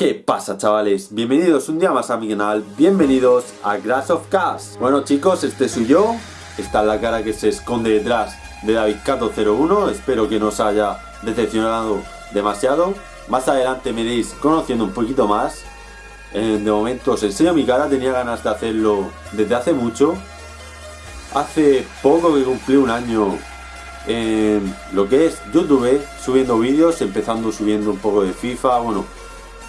¿Qué pasa chavales? Bienvenidos un día más a mi canal, bienvenidos a Grass of Cars. Bueno chicos, este soy yo, esta es la cara que se esconde detrás de David Cato 01 Espero que no os haya decepcionado demasiado. Más adelante me iréis conociendo un poquito más. Eh, De momento os enseño mi cara, tenía ganas de hacerlo desde hace mucho. Hace poco que cumplí un año en lo que es YouTube, subiendo vídeos, empezando subiendo un poco de FIFA, bueno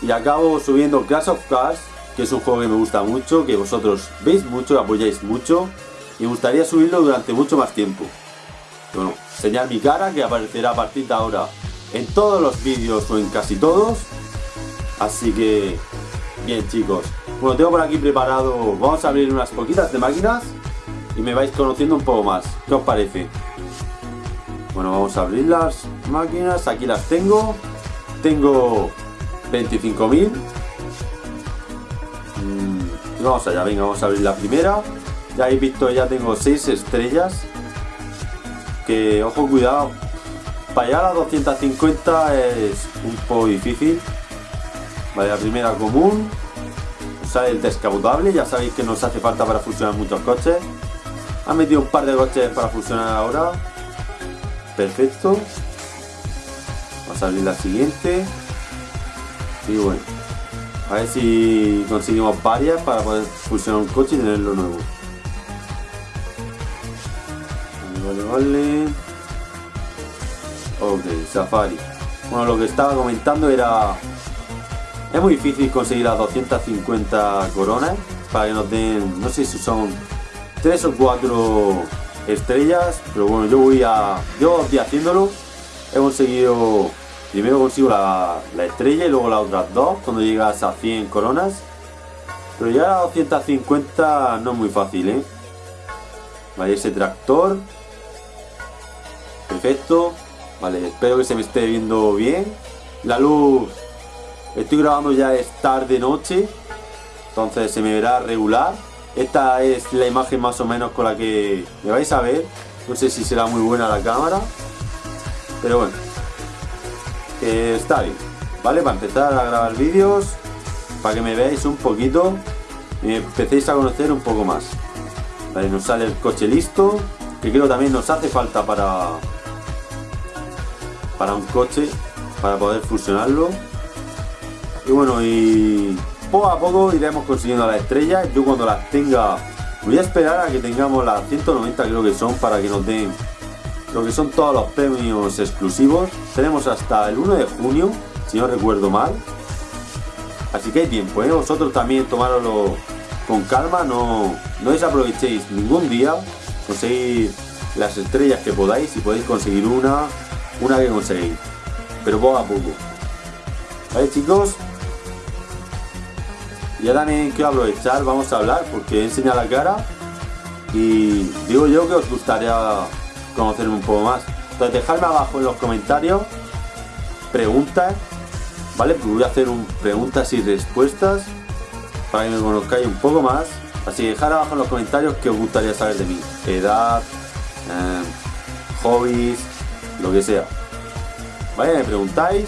y acabo subiendo Clash of Cars, que es un juego que me gusta mucho, que vosotros veis mucho, apoyáis mucho, y me gustaría subirlo durante mucho más tiempo. Bueno, enseñar mi cara que aparecerá a partir de ahora en todos los vídeos o en casi todos. Así que, bien chicos. Bueno, tengo por aquí preparado, vamos a abrir unas poquitas de máquinas y me vais conociendo un poco más. ¿Qué os parece? Bueno, vamos a abrir las máquinas, aquí las tengo. Tengo 25.000 mm, vamos allá, venga, vamos a abrir la primera. Ya habéis visto, ya tengo 6 estrellas. Que, ojo, cuidado. Para llegar a 250 es un poco difícil. Vale, la primera común. Sale el descapotable, ya sabéis que nos hace falta para fusionar muchos coches. Han metido un par de coches para fusionar ahora. Perfecto. Vamos a abrir la siguiente y bueno, a ver si conseguimos varias para poder fusionar un coche y tenerlo nuevo. Vale, vale. Ok, Safari. Bueno, lo que estaba comentando era... Es muy difícil conseguir las 250 coronas para que nos den, no sé si son 3 o 4 estrellas, pero bueno, yo voy a... Yo estoy haciéndolo. He conseguido Primero consigo la, estrella y luego las otras dos cuando llegas a 100 coronas. Pero ya a 250 no es muy fácil, ¿eh? Vale, ese tractor. Perfecto. Vale, espero que se me esté viendo bien. La luz... Estoy grabando ya es tarde noche. Entonces se me verá regular. Esta es la imagen más o menos con la que me vais a ver. No sé si será muy buena la cámara. Pero bueno está bien, ¿vale? Para empezar a grabar vídeos, para que me veáis un poquito y me empecéis a conocer un poco más. Vale, nos sale el coche listo, que creo también nos hace falta para, para un coche, para poder fusionarlo. Y bueno, y poco a poco iremos consiguiendo las estrellas. Yo cuando las tenga, voy a esperar a que tengamos las 190 creo que son para que nos den lo que son todos los premios exclusivos. Tenemos hasta el 1 de junio, si no recuerdo mal. Así que hay tiempo, ¿eh? vosotros también tomároslo con calma, no, no desaprovechéis ningún día, conseguir las estrellas que podáis, si podéis conseguir una, una que conseguís, pero poco a poco. ¿Vale chicos? Ya también quiero aprovechar, vamos a hablar, porque he enseñado la cara y digo yo que os gustaría conocerme un poco más. Entonces dejadme abajo en los comentarios preguntas, ¿vale? voy a hacer un preguntas y respuestas para que me conozcáis un poco más. Así que dejad abajo en los comentarios qué os gustaría saber de mí. Edad, eh, hobbies, lo que sea. ¿Vale? Me preguntáis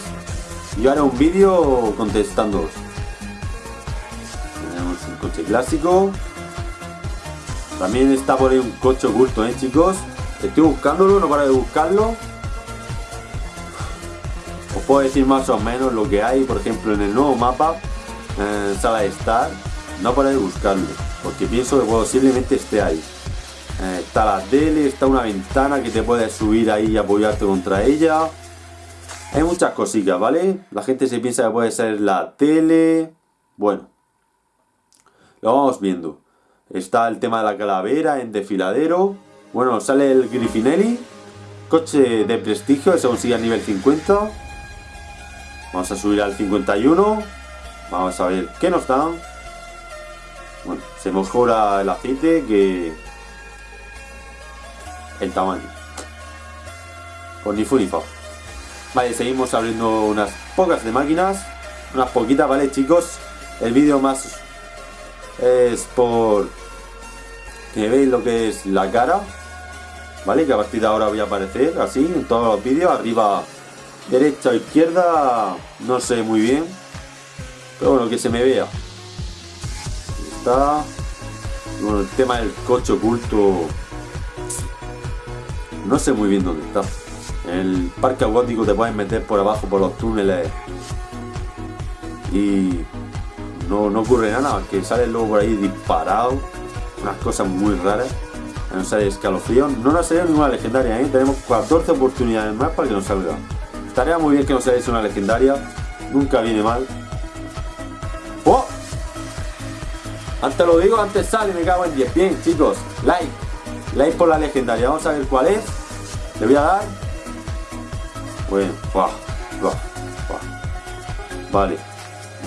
yo haré un vídeo contestándoos. Tenemos un coche clásico. También está por ahí un coche oculto, ¿eh, chicos? Estoy buscándolo, no para de buscarlo. Os puedo decir más o menos lo que hay, por ejemplo, en el nuevo mapa, en sala de estar. No para de buscarlo, porque pienso que posiblemente esté ahí. Eh, está la tele, está una ventana que te puedes subir ahí y apoyarte contra ella. Hay muchas cositas, ¿vale? La gente se piensa que puede ser la tele. Bueno, lo vamos viendo. Está el tema de la calavera en desfiladero. Bueno, sale el Griffinelli. Coche de prestigio, se consigue a nivel 50. Vamos a subir al 51. Vamos a ver qué nos dan. Bueno, se mejora el aceite que el tamaño. Con ni fu ni fa. Vale, seguimos abriendo unas pocas de máquinas. Unas poquitas, ¿vale, chicos? El vídeo más es por que veis lo que es la cara ¿vale? Que a partir de ahora voy a aparecer así en todos los vídeos, arriba, derecha o izquierda, no sé muy bien, Pero bueno, que se me vea. está. bueno, el tema del coche oculto. No sé muy bien dónde está. En el parque acuático te puedes meter por abajo por los túneles. Y no, no ocurre nada, que sale luego por ahí disparado. Unas cosas muy raras. No sale escalofrío. No nos salido ninguna legendaria, ¿eh? Tenemos 14 oportunidades más para que nos salga. Estaría muy bien que nos saliese una legendaria. Nunca viene mal. ¡Oh! Antes lo digo, antes sale, me cago en 10. Bien, chicos, like. Like por la legendaria. Vamos a ver cuál es. Le voy a dar. Bueno, Vale.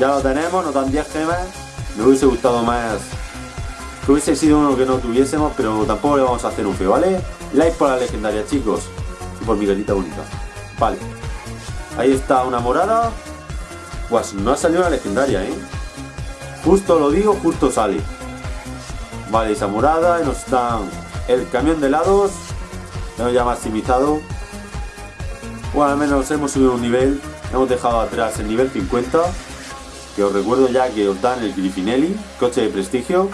Ya lo tenemos, nos dan 10 gemas. Me hubiese gustado más que hubiese sido uno que no tuviésemos, pero tampoco le vamos a hacer un feo, ¿vale? Like por la legendaria, chicos. Y por mi gatita bonita. Vale. Ahí está una morada. Pues no ha salido una legendaria, ¿eh? Justo lo digo, justo sale. Vale, esa morada. Y nos dan el camión de helados. Lo ya maximizado. Bueno, al menos hemos subido un nivel. Hemos dejado atrás el nivel 50 que os recuerdo ya que os dan el Griffinelli, coche de prestigio.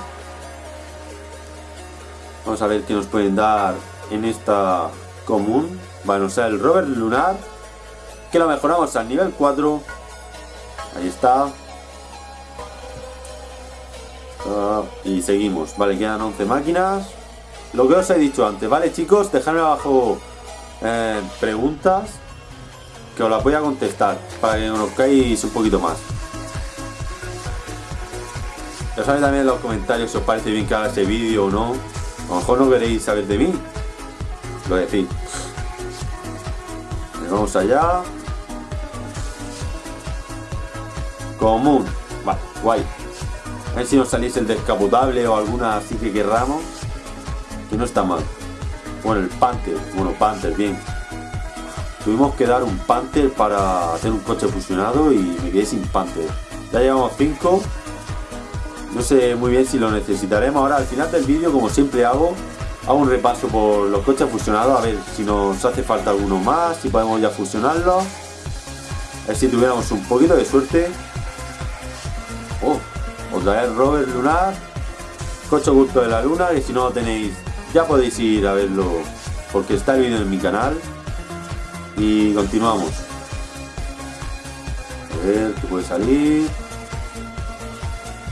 Vamos a ver qué nos pueden dar en esta común. Bueno, o sea, el Robert Lunar, que lo mejoramos al nivel 4. Ahí está. Ah, y seguimos. Vale, quedan 11 máquinas. Lo que os he dicho antes, ¿vale, chicos? Dejadme abajo eh, preguntas que os las voy a contestar para que conozcáis un poquito más. Dejadme también en los comentarios si os parece bien que haga ese vídeo o no. A lo mejor no queréis saber de mí. Lo decís. Vamos allá. Común. Vale, guay. A ver si nos salís el descapotable o alguna así que querramos. Que no está mal. Bueno, el Panther. Bueno, Panther, bien. Tuvimos que dar un Panther para hacer un coche fusionado y me quedé sin Panther. Ya llevamos 5 no sé muy bien si lo necesitaremos. Ahora al final del vídeo, como siempre hago, hago un repaso por los coches fusionados. A ver si nos hace falta alguno más, si podemos ya fusionarlos. A ver si tuviéramos un poquito de suerte. Oh, otra vez Robert Lunar. Coche oculto de la luna, que si no lo tenéis, ya podéis ir a verlo. Porque está el vídeo en mi canal. Y continuamos. A ver, qué puede salir.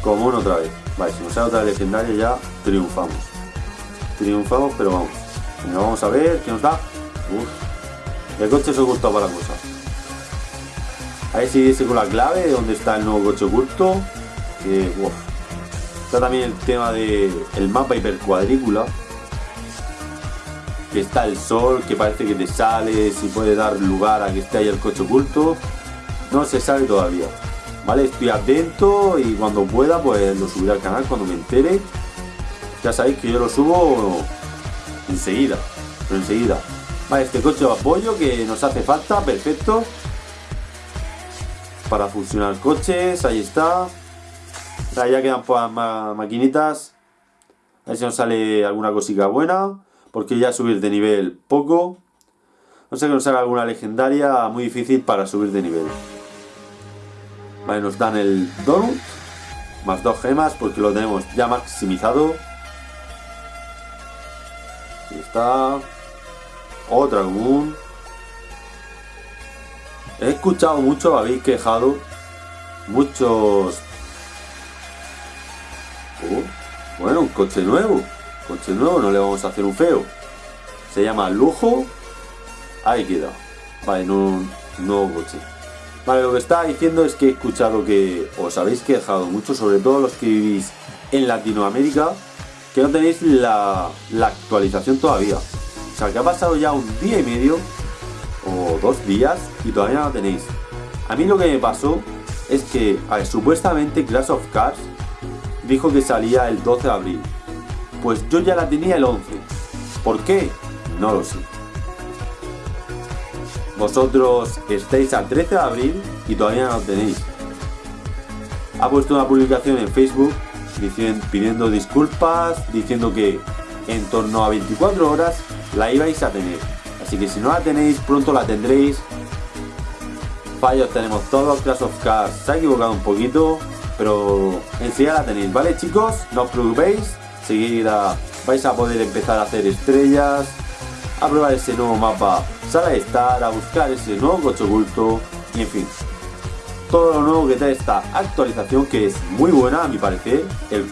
Común otra vez. Vale, si nos sale otra legendaria ya triunfamos. Triunfamos, pero vamos. vamos a ver qué nos da. Uf. El coche se oculto para la cosa. A ver si dice con la clave de dónde está el nuevo coche oculto. Está también el tema del el mapa hipercuadrícula. Que está el sol, que parece que te sale, si puede dar lugar a que esté ahí el coche oculto. No se sabe todavía. ¿Vale? Estoy atento y cuando pueda pues lo subiré al canal cuando me entere. Ya sabéis que yo lo subo enseguida, pero enseguida. Vale, este coche de apoyo que nos hace falta, perfecto. Para funcionar coches, ahí está. ya quedan pues más maquinitas. A ver si nos sale alguna cosita buena. Porque ya subir de nivel poco. No sé que nos salga alguna legendaria muy difícil para subir de nivel. Vale, nos dan el donut. Más dos gemas porque lo tenemos ya maximizado. Ahí está. Otra común. He escuchado mucho, habéis quejado. Muchos... Oh, bueno, un coche nuevo. Coche nuevo, no le vamos a hacer un feo. Se llama Lujo. Ahí queda. Vale, no, nuevo coche. Vale, lo que estaba diciendo es que he escuchado que os habéis quejado mucho, sobre todo los que vivís en Latinoamérica, que no tenéis la, actualización todavía. O sea, que ha pasado ya un día y medio o dos días y todavía no la tenéis. A mí lo que me pasó es que supuestamente Clash of Cars dijo que salía el 12 de abril. Pues yo ya la tenía el 11. ¿Por qué? No lo sé. Vosotros estáis al 13 de abril y todavía no lo tenéis. Ha puesto una publicación en Facebook pidiendo disculpas, diciendo que en torno a 24 horas la ibais a tener. Así que si no la tenéis, pronto la tendréis. fallos tenemos todos, Clash of Cars se ha equivocado un poquito, pero enseguida la tenéis, ¿vale chicos? No os preocupéis, seguida vais a poder empezar a hacer estrellas, a probar ese nuevo mapa sala estar, a buscar ese nuevo coche oculto y en fin. Todo lo nuevo que trae esta actualización que es muy buena a mi parecer. El,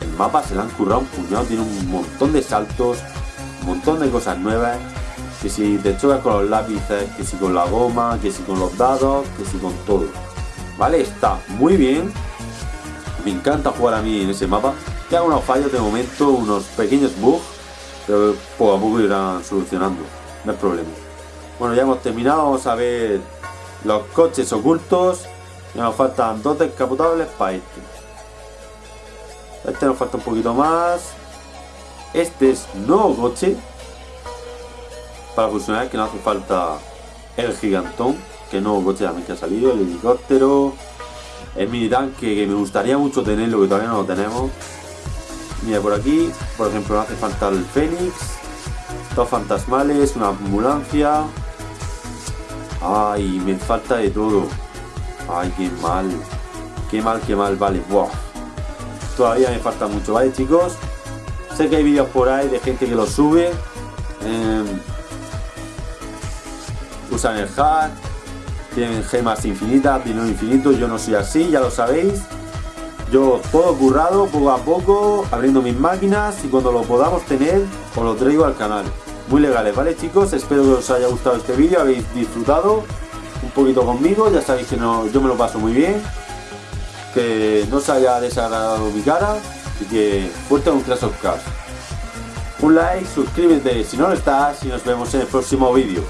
el mapa se le han currado un puñado, tiene un montón de saltos, un montón de cosas nuevas. Que si te chocas con los lápices, que si con la goma, que si con los dados, que si con todo. ¿Vale? Está muy bien. Me encanta jugar a mí en ese mapa. Que hago unos fallos de momento, unos pequeños bugs, pero poco a poco irán solucionando. No hay problema. Bueno, ya hemos terminado. Vamos a ver los coches ocultos. Ya nos faltan dos descapotables para este. Este nos falta un poquito más. Este es nuevo coche. Para funcionar, que no hace falta el gigantón. Que nuevo coche también que ha salido. El helicóptero. El mini tanque que me gustaría mucho tenerlo, que todavía no lo tenemos. Mira, por aquí, por ejemplo, no hace falta el Fénix. Dos fantasmales, una ambulancia. Ay, me falta de todo. Ay, qué mal. Qué mal, qué mal, vale. Wow. Todavía me falta mucho, ¿vale, chicos? Sé que hay vídeos por ahí de gente que lo sube. Eh, usan el hack. Tienen gemas infinitas, dinero infinito. Yo no soy así, ya lo sabéis. Yo todo currado, poco a poco, abriendo mis máquinas y cuando lo podamos tener, os lo traigo al canal. Muy legales, ¿vale chicos? Espero que os haya gustado este vídeo, habéis disfrutado un poquito conmigo, ya sabéis que no, yo me lo paso muy bien. Que no se haya desagradado mi cara y que fuerte un Clash of Cars. Un like, suscríbete si no lo estás y nos vemos en el próximo vídeo.